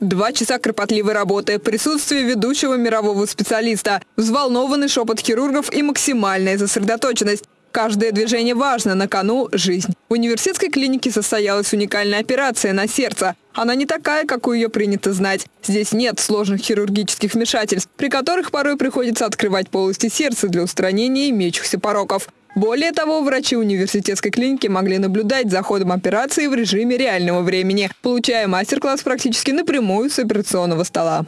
Два часа кропотливой работы, присутствие ведущего мирового специалиста, взволнованный шепот хирургов и максимальная сосредоточенность. Каждое движение важно, на кону – жизнь. В университетской клинике состоялась уникальная операция на сердце. Она не такая, какую ее принято знать. Здесь нет сложных хирургических вмешательств, при которых порой приходится открывать полости сердца для устранения имеющихся пороков. Более того, врачи университетской клиники могли наблюдать за ходом операции в режиме реального времени, получая мастер-класс практически напрямую с операционного стола.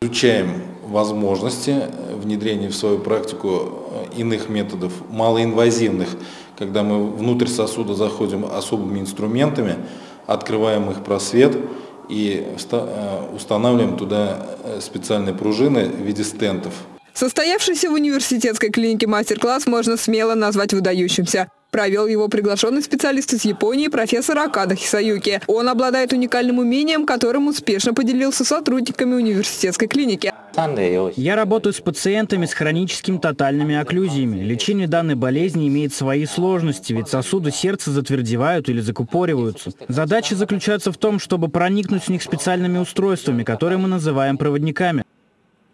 Изучаем возможности внедрения в свою практику э, иных методов, малоинвазивных, когда мы внутрь сосуда заходим особыми инструментами, открываем их просвет и э, устанавливаем туда э, специальные пружины в виде стентов. Состоявшийся в университетской клинике мастер-класс можно смело назвать выдающимся. Провел его приглашенный специалист из Японии профессор Акада Хисаюки. Он обладает уникальным умением, которым успешно поделился сотрудниками университетской клиники. Я работаю с пациентами с хроническими тотальными окклюзиями. Лечение данной болезни имеет свои сложности, ведь сосуды сердца затвердевают или закупориваются. Задача заключается в том, чтобы проникнуть в них специальными устройствами, которые мы называем проводниками.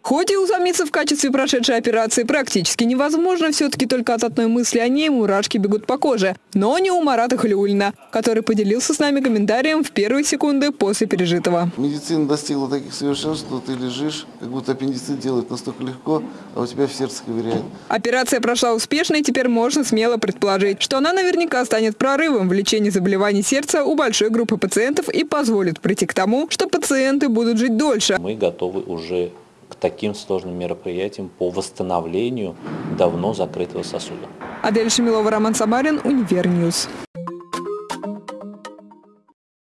Хоть и усомниться в качестве прошедшей операции практически невозможно, все-таки только от одной мысли о ней мурашки бегут по коже. Но не у Марата Халиулина, который поделился с нами комментарием в первые секунды после пережитого. Медицина достигла таких совершенств, что ты лежишь, как будто аппендицит делать настолько легко, а у тебя в сердце ковыряет. Операция прошла успешно, и теперь можно смело предположить, что она наверняка станет прорывом в лечении заболеваний сердца у большой группы пациентов и позволит прийти к тому, что пациенты будут жить дольше. Мы готовы уже к таким сложным мероприятиям по восстановлению давно закрытого сосуда. Адель Шамилова, Роман Самарин, Univer News.